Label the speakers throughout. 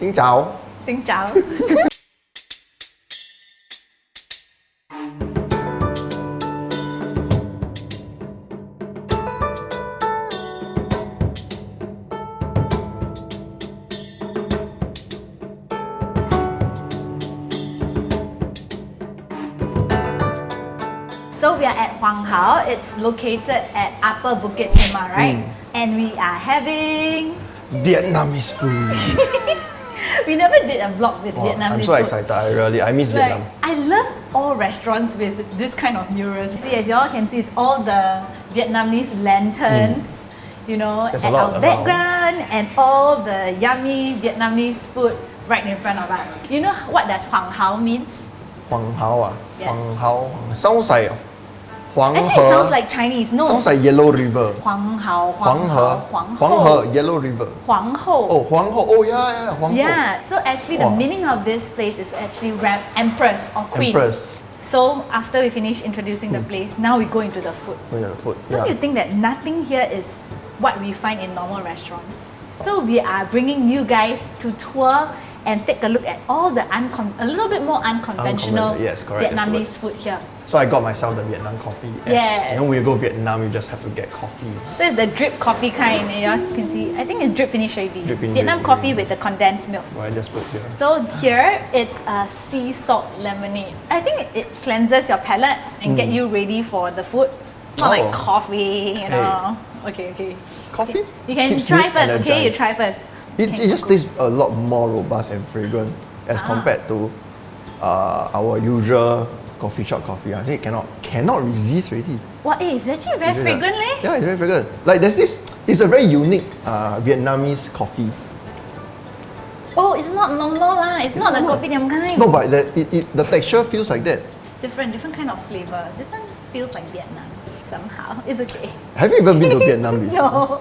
Speaker 1: Xin chào.
Speaker 2: Xin chào. So we are at Huang Hao. It's located at Upper Bukit Timah, right? And we are having.
Speaker 1: Vietnamese food.
Speaker 2: We never did a vlog with
Speaker 1: Wow,
Speaker 2: Vietnamese
Speaker 1: I'm so
Speaker 2: food.
Speaker 1: excited. I really, I miss
Speaker 2: Like,
Speaker 1: Vietnam.
Speaker 2: I love all restaurants with this kind of murals. See, as you all can see, it's all the Vietnamese lanterns, you know.
Speaker 1: There's a lot
Speaker 2: our
Speaker 1: around.
Speaker 2: background, and all the yummy Vietnamese food right in front of us. You know what does Huang Hao means?
Speaker 1: Huang Hao ah.
Speaker 2: Yes.
Speaker 1: Huang Hao. Sounds like Huang
Speaker 2: Actually, it sounds like Chinese. No.
Speaker 1: Sounds like Yellow River.
Speaker 2: Huang Hao,
Speaker 1: Huang
Speaker 2: Huang
Speaker 1: He.
Speaker 2: Hao, Huang
Speaker 1: He, Yellow River.
Speaker 2: Huang Ho.
Speaker 1: Oh, Huang Ho. Oh, yeah, yeah. Huang Ho.
Speaker 2: Yeah, so actually the meaning of this place is actually ram- empress or queen.
Speaker 1: Empress.
Speaker 2: So after we finish introducing the hmm. place, now we go into the food.
Speaker 1: Look at the food.
Speaker 2: Don't
Speaker 1: yeah.
Speaker 2: you think that nothing here is what we find in normal restaurants? So we are bringing you guys to tour and take a look at all the uncon- a little bit more unconventional
Speaker 1: Unconven- yes, correct,
Speaker 2: Vietnamese food here.
Speaker 1: So I got myself the Vietnam coffee. As,
Speaker 2: Yes.
Speaker 1: You know, when you go Vietnam, you just have to get coffee.
Speaker 2: So it's the drip coffee kind, and you guys can see. I think it's drip finish already.
Speaker 1: Drip finish
Speaker 2: Vietnam
Speaker 1: already.
Speaker 2: coffee with the condensed milk.
Speaker 1: Well, I just put here.
Speaker 2: So here it's a sea salt lemonade. I think it cleanses your palate and get you ready for the food. Not like
Speaker 1: Mm. Oh.
Speaker 2: coffee, you know. Okay, okay.
Speaker 1: Coffee?
Speaker 2: You can
Speaker 1: keeps
Speaker 2: try first, okay? You try first.
Speaker 1: It, it just tastes a lot more robust and fragrant as
Speaker 2: Ah.
Speaker 1: compared to uh, our usual coffee shop coffee. I think it cannot cannot resist already.
Speaker 2: Well, eh, it's actually very fragrant,
Speaker 1: like-
Speaker 2: leh.
Speaker 1: Yeah, it's very fragrant. Like there's this, it's a very unique uh, Vietnamese coffee.
Speaker 2: Oh, it's not normal lah. It's, not the
Speaker 1: normal.
Speaker 2: kopitiam kind.
Speaker 1: No, but the, it, it, the texture feels like that.
Speaker 2: Different, different kind of flavor. This one feels like Vietnam somehow. It's okay.
Speaker 1: Have you even been to Vietnam before?
Speaker 2: No.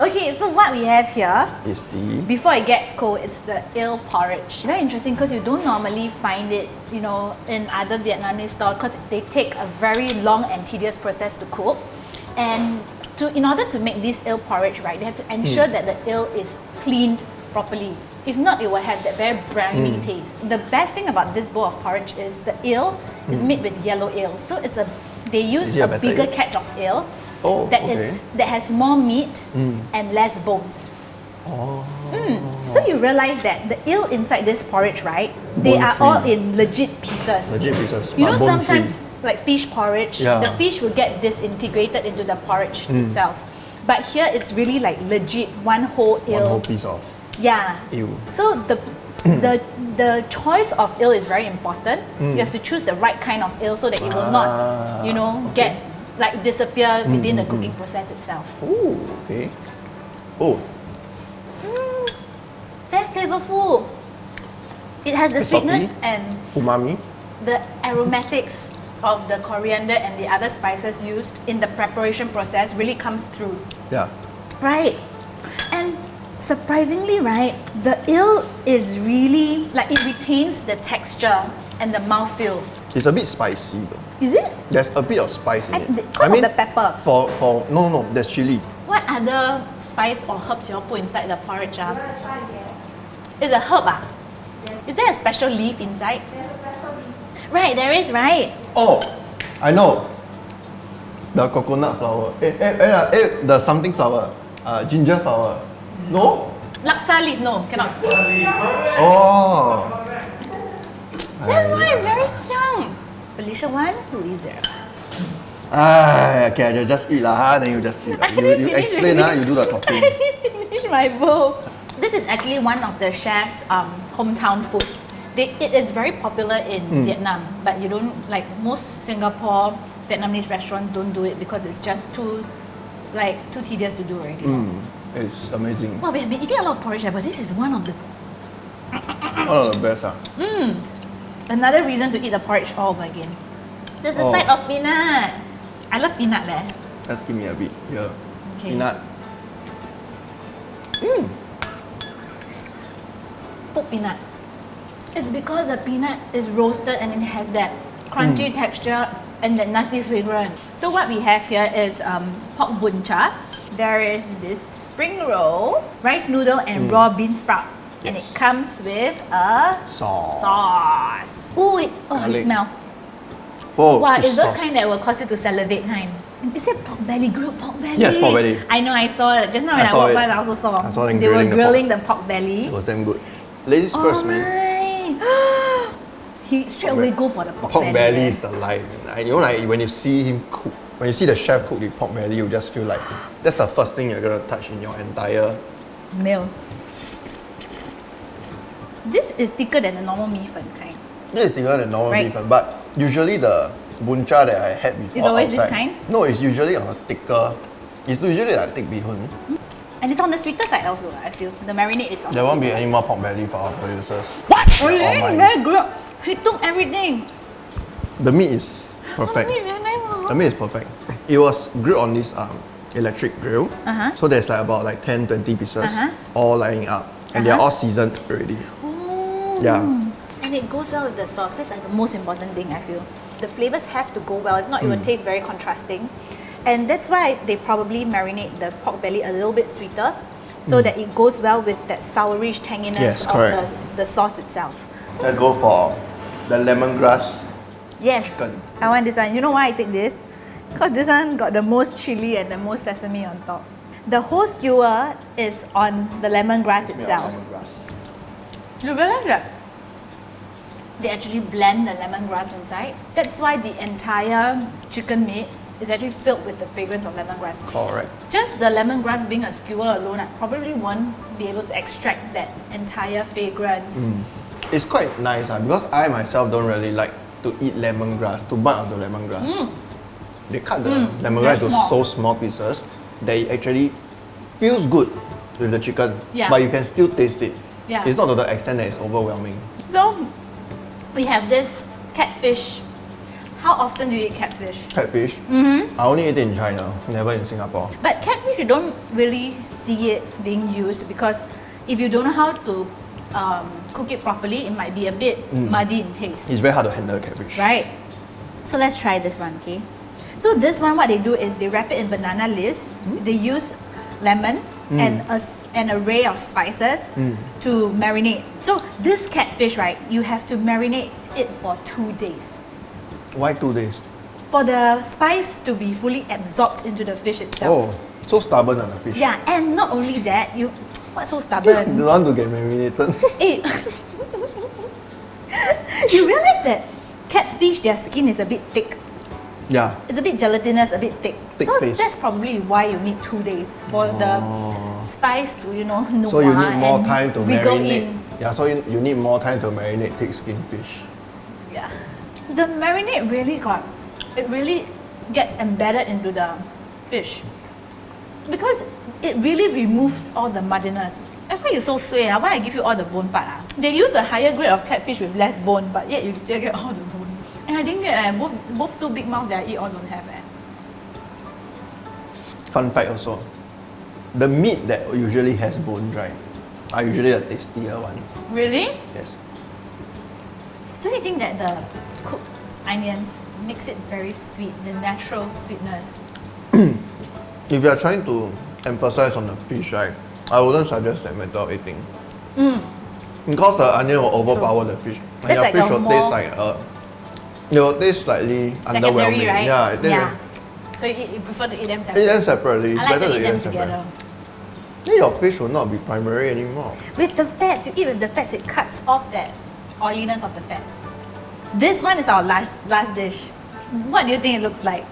Speaker 2: Okay, so what we have here
Speaker 1: Is the
Speaker 2: before it gets cold, it's the eel porridge. Very interesting because you don't normally find it, you know, in other Vietnamese stores because they take a very long and tedious process to cook. And to, in order to make this eel porridge, right, they have to hmm. ensure that the eel is cleaned properly. If not, it will have that very briny hmm. taste. The best thing about this bowl of porridge is the eel is hmm. made with yellow eel. So it's a they use
Speaker 1: a
Speaker 2: a bigger
Speaker 1: eel?
Speaker 2: catch of eel
Speaker 1: Oh,
Speaker 2: that
Speaker 1: okay.
Speaker 2: is that has more meat and less bones.
Speaker 1: oh,
Speaker 2: So you realize that the eel inside this porridge, right? They are all in legit pieces.
Speaker 1: legit pieces.
Speaker 2: You know, sometimes like fish porridge,
Speaker 1: Yeah.
Speaker 2: the fish will get disintegrated into the porridge
Speaker 1: Hmm.
Speaker 2: itself. But here it's really like legit one whole
Speaker 1: one whole piece of
Speaker 2: Yeah.
Speaker 1: eel.
Speaker 2: So the the the choice of eel is very important. You have to choose the right kind of eel so that it will
Speaker 1: Ah,
Speaker 2: not, you know,
Speaker 1: okay.
Speaker 2: get like disappear mm, within the mm, cooking mm. process itself.
Speaker 1: Oh, okay. Oh,
Speaker 2: Very flavorful. It has the sweetness and
Speaker 1: umami.
Speaker 2: the aromatics of the coriander and the other spices used in the preparation process really comes through.
Speaker 1: Yeah.
Speaker 2: Right. And surprisingly, right, the eel is really like it retains the texture and the mouthfeel.
Speaker 1: It's a bit spicy though.
Speaker 2: Is it?
Speaker 1: There's a bit of spice in
Speaker 2: I-
Speaker 1: it.
Speaker 2: because of the pepper.
Speaker 1: For for no no, no there's chili.
Speaker 2: What other spice or herbs you all put inside the porridge? Ah? It's a herb, ah? Is there a special leaf inside? Right, there is, right?
Speaker 1: Oh, I know. The coconut flower. Eh, eh, eh, eh, the something flower. Uh, ginger flower. No?
Speaker 2: Laksa leaf, no, cannot.
Speaker 1: Oh.
Speaker 2: That's why it's very strong. Felicia one, who is there?
Speaker 1: Ah, okay, I just eat lah, then you just eat. You, you explain, ah, you do the talking.
Speaker 2: I didn't finish my bowl. This is actually one of the chef's um, hometown food. They, it is very popular in
Speaker 1: Hmm.
Speaker 2: Vietnam, but you don't like most Singapore Vietnamese restaurants don't do it because it's just too like too tedious to do already.
Speaker 1: Mm, it's amazing.
Speaker 2: Wow, we have been eating a lot of porridge, but this is one of the
Speaker 1: One of the best. Ah.
Speaker 2: Another reason to eat the porridge all over again. There's a
Speaker 1: Oh.
Speaker 2: side of peanut. I love peanut leh.
Speaker 1: Let's give me a bit here.
Speaker 2: Okay.
Speaker 1: Peanut. Mmm.
Speaker 2: Pork peanut. It's because the peanut is roasted and it has that crunchy mm. texture and that nutty fragrance. So what we have here is um, pork bun cha. There is this spring roll, rice noodle, and mm. raw bean sprout. And it comes with a
Speaker 1: Sauce.
Speaker 2: sauce. Ooh, it, oh, it
Speaker 1: Garlic.
Speaker 2: smell.
Speaker 1: Oh,
Speaker 2: Wow,
Speaker 1: fish
Speaker 2: it's those kind that will cause you to salivate kind. Is it pork belly, grilled pork belly?
Speaker 1: Yes, pork belly.
Speaker 2: I know, I saw it. Just now when
Speaker 1: I
Speaker 2: I, walked
Speaker 1: it.
Speaker 2: by, I also saw.
Speaker 1: I saw them
Speaker 2: they
Speaker 1: grilling
Speaker 2: were
Speaker 1: the pork.
Speaker 2: grilling the pork belly.
Speaker 1: It was damn good. Ladies
Speaker 2: oh
Speaker 1: first, man.
Speaker 2: he straight away go for the pork,
Speaker 1: Pork belly
Speaker 2: belly. Eh?
Speaker 1: is the life. And you know, like when you see him cook, when you see the chef cook the pork belly, you just feel like that's the first thing you're gonna touch in your entire.
Speaker 2: meal. This is thicker than the normal mee fan kind.
Speaker 1: This is thicker than normal
Speaker 2: Right.
Speaker 1: beef, one, but usually the buncha that I had before.
Speaker 2: It's always this kind?
Speaker 1: No, it's usually on a thicker. It's usually like thick bee hoon.
Speaker 2: And it's on the sweeter side also, I feel. The marinade is on
Speaker 1: There
Speaker 2: the
Speaker 1: won't be
Speaker 2: sweeter
Speaker 1: any more pork belly for our producers.
Speaker 2: side. Oh, really?
Speaker 1: mine.
Speaker 2: Very good. He took everything.
Speaker 1: The meat is perfect.
Speaker 2: Oh, meat very nice, oh.
Speaker 1: The meat is perfect. It was grilled on this um, electric grill.
Speaker 2: Uh-huh.
Speaker 1: So there's like about like 10, 20 pieces
Speaker 2: Uh-huh.
Speaker 1: all lining up. And they're
Speaker 2: Uh-huh.
Speaker 1: all seasoned already. Yeah.
Speaker 2: And it goes well with the sauce. That's like the most important thing I feel. The flavors have to go well. If not, it
Speaker 1: Mm.
Speaker 2: will taste very contrasting. And that's why they probably marinate the pork belly a little bit sweeter so that it goes well with that sourish tanginess
Speaker 1: Mm. Yes,
Speaker 2: of the, the sauce itself.
Speaker 1: Let's go for the lemongrass.
Speaker 2: Yes,
Speaker 1: Chicken.
Speaker 2: I want this one. You know why I take this? Because this one got the most chili and the most sesame on top. The whole skewer is on the lemongrass itself.
Speaker 1: Lemongrass.
Speaker 2: You realize that they actually blend the lemongrass inside. That's why the entire chicken meat is actually filled with the fragrance of lemongrass.
Speaker 1: Correct.
Speaker 2: Just the lemongrass being a skewer alone, I probably won't be able to extract that entire fragrance. Mm.
Speaker 1: It's quite nice uh, because I myself don't really like to eat lemongrass, to bite on the lemongrass. Mm. They cut the mm. lemongrass
Speaker 2: they're
Speaker 1: to
Speaker 2: small.
Speaker 1: so small pieces that it actually feels good with the chicken.
Speaker 2: Yeah.
Speaker 1: But you can still taste it.
Speaker 2: Yeah.
Speaker 1: It's not to the extent that it's overwhelming.
Speaker 2: So we have this catfish. How often do you eat catfish?
Speaker 1: Catfish. Mm-hmm. I only eat it in China, never in Singapore.
Speaker 2: But catfish, you don't really see it being used because if you don't know how to um, cook it properly, it might be a bit muddy in taste.
Speaker 1: It's very hard to handle catfish.
Speaker 2: Right. So let's try this one, okay? So this one, what they do is they wrap it in banana leaves. They use lemon and a an array of spices to marinate. So this catfish, right? You have to marinate it for two days
Speaker 1: Why two days?
Speaker 2: for the spice to be fully absorbed into the fish itself.
Speaker 1: Oh, so stubborn on the fish.
Speaker 2: Yeah, and not only that, you what's so
Speaker 1: Don't
Speaker 2: stubborn?
Speaker 1: want to get marinated.
Speaker 2: Eh, you realize that catfish, their skin is a bit thick.
Speaker 1: yeah.
Speaker 2: It's a bit gelatinous, a bit thick.
Speaker 1: Thick
Speaker 2: so
Speaker 1: paste.
Speaker 2: that's probably why you need two days for the spice to, you know,
Speaker 1: So you need more time to marinate.
Speaker 2: in.
Speaker 1: Yeah, so you, you need more time to marinate thick skin fish.
Speaker 2: Yeah. The marinade really got, it really gets embedded into the fish. Because it really removes all the muddiness. And why you so sway? Ah? Why I give you all the bone part? Ah? They use a higher grade of catfish with less bone, but yet you still get all the bone. And I didn't eh, both, both two big mouths that I eat all don't have. Eh.
Speaker 1: Fun fact also, the meat that usually has bone right, are usually the tastier ones.
Speaker 2: Really?
Speaker 1: Yes.
Speaker 2: Don't you think that the cooked onions makes it very sweet, the natural sweetness?
Speaker 1: If you are trying to emphasize on the fish, right, I wouldn't suggest that method of eating. Because the onion will overpower the fish. And your
Speaker 2: like
Speaker 1: fish will taste like uh, it will taste slightly underwhelming.
Speaker 2: right?
Speaker 1: Yeah, it tastes
Speaker 2: yeah.
Speaker 1: like-
Speaker 2: So you, eat, you prefer to eat them
Speaker 1: eat
Speaker 2: separately?
Speaker 1: them separately. It's
Speaker 2: I like
Speaker 1: better
Speaker 2: to
Speaker 1: to
Speaker 2: eat
Speaker 1: eat
Speaker 2: them
Speaker 1: them separately.
Speaker 2: together.
Speaker 1: Then your fish will not be primary anymore.
Speaker 2: With the fats, you eat with the fats, it cuts off that oiliness of the fats. This one is our last last dish. What do you think it looks like?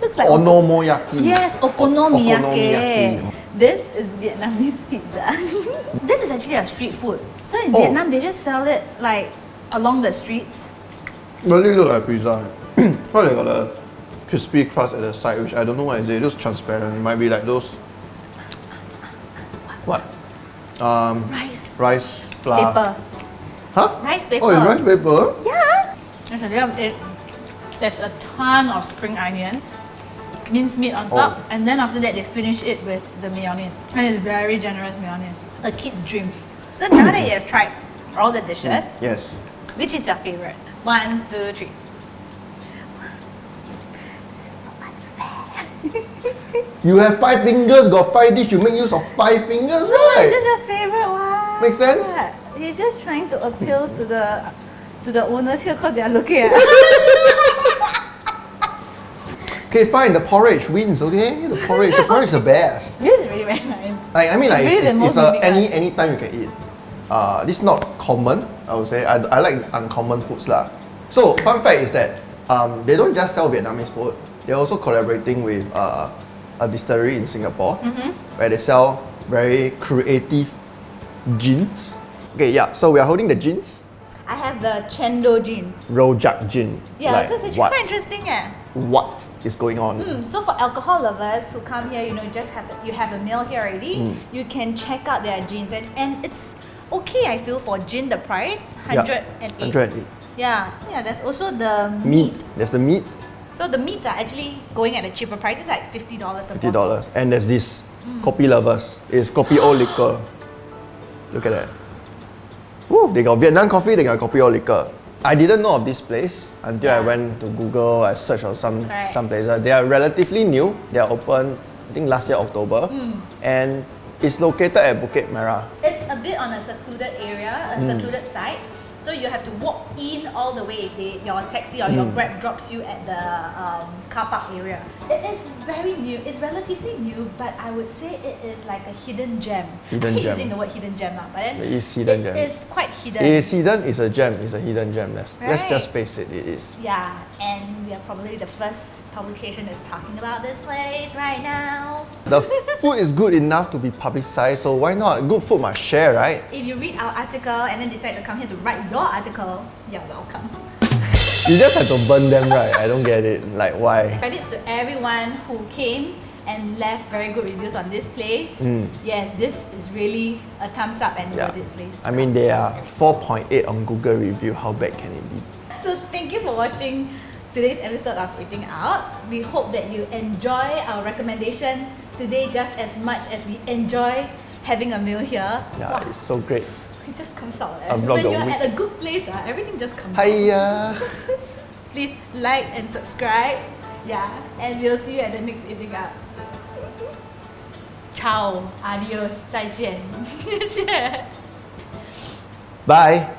Speaker 2: looks like
Speaker 1: Onomoyaki.
Speaker 2: Yes, okonomiyaki.
Speaker 1: Okonomiyaki.
Speaker 2: This is Vietnamese pizza. this is actually a street food. So in
Speaker 1: Oh.
Speaker 2: Vietnam, they just sell it like along the streets.
Speaker 1: Really look like pizza. Well, they got a crispy crust at the side, which I don't know what is it. It looks transparent. It might be like those. What? Um,
Speaker 2: Rice
Speaker 1: rice flour.
Speaker 2: paper.
Speaker 1: Huh?
Speaker 2: Rice paper.
Speaker 1: Oh, it's rice paper.
Speaker 2: Yeah. There's a little bit. There's a ton of spring onions, minced meat on top,
Speaker 1: Oh.
Speaker 2: and then after that they finish it with the mayonnaise. And it's very generous mayonnaise. A kid's dream. So now that you have tried all the dishes,
Speaker 1: Yes.
Speaker 2: which is your favorite? One, two, three. This is so unfair.
Speaker 1: You have five fingers, got five dish. You make use of five fingers,
Speaker 2: No,
Speaker 1: right?
Speaker 2: it's just your favorite one.
Speaker 1: Make sense?
Speaker 2: Yeah. He's just trying to appeal to the to the owners here because they are looking at
Speaker 1: Okay, fine. The porridge wins. Okay, the porridge. the porridge is the best.
Speaker 2: This is really very nice.
Speaker 1: Like, I mean, like it's, it's, it's a, any any time you can eat. Uh, this is not common. I would say. I, I like uncommon foods lah. So fun fact is that um, they don't just sell Vietnamese food. They're also collaborating with uh, a distillery in Singapore
Speaker 2: Mm-hmm.
Speaker 1: where they sell very creative gins. Okay, yeah. So we are holding the gins.
Speaker 2: I have the Chendol gin.
Speaker 1: Rojak gin.
Speaker 2: Yeah,
Speaker 1: like
Speaker 2: so it's actually
Speaker 1: what?
Speaker 2: quite interesting. Eh?
Speaker 1: What is going on?
Speaker 2: Mm, so for alcohol lovers who come here, you know, just have you have a meal here already.
Speaker 1: Mm.
Speaker 2: You can check out their gins, and, and it's okay. I feel for gin the price
Speaker 1: Yeah,
Speaker 2: hundred and eight.
Speaker 1: 108.
Speaker 2: Yeah, yeah. There's also the
Speaker 1: Meat.
Speaker 2: meat.
Speaker 1: There's the meat,
Speaker 2: So the meats are actually going at a cheaper price. It's like fifty dollars a
Speaker 1: fifty dollars. And there's this
Speaker 2: Mm.
Speaker 1: kopi lovers. It's kopi o liquor. Look at that. Woo, they got Vietnam coffee, they got kopi o liquor. I didn't know of this place until I went to Google. I searched on some
Speaker 2: Correct.
Speaker 1: some places. They are relatively new. They are open, I think last year October,
Speaker 2: Mm.
Speaker 1: and it's located at Bukit Merah.
Speaker 2: It's a bit on a secluded area, a
Speaker 1: Mm.
Speaker 2: secluded site. So you have to walk in all the way if they, your taxi or your
Speaker 1: Mm.
Speaker 2: grab drops you at the um, car park area. It is very new. It's relatively new, but I would say it is like a hidden gem.
Speaker 1: Hidden
Speaker 2: I hate
Speaker 1: gem.
Speaker 2: using the word hidden gem, but then
Speaker 1: It is hidden gem.
Speaker 2: It is quite hidden.
Speaker 1: It is hidden, it's a gem, it's a hidden gem. Let's, let's just face it, it is.
Speaker 2: yeah, and we are probably the first publication that's talking about this place right now.
Speaker 1: The food is good enough to be publicized, so why not? Good food must share, right?
Speaker 2: If you read our article and then decide to come here to write your article, you're welcome.
Speaker 1: You just have to burn them, right? I don't get it. Like, why?
Speaker 2: Credits to everyone who came and left very good reviews on this place.
Speaker 1: Mm.
Speaker 2: Yes, this is really a thumbs up and
Speaker 1: Yeah.
Speaker 2: worth it place.
Speaker 1: I mean, they are 4.8 on Google review. How bad can it be?
Speaker 2: So thank you for watching today's episode of Eating Out. We hope that you enjoy our recommendation today just as much as we enjoy having a meal here.
Speaker 1: Yeah,
Speaker 2: Wow,
Speaker 1: it's so great
Speaker 2: it just comes out. eh.
Speaker 1: A vlog
Speaker 2: When
Speaker 1: a
Speaker 2: you're
Speaker 1: week.
Speaker 2: at a good place, ah, everything just comes out.
Speaker 1: Hiya!
Speaker 2: Please like and subscribe. Yeah, and we'll see you at the next Eating Out. Ciao, adios, 再见，谢谢。
Speaker 1: Bye!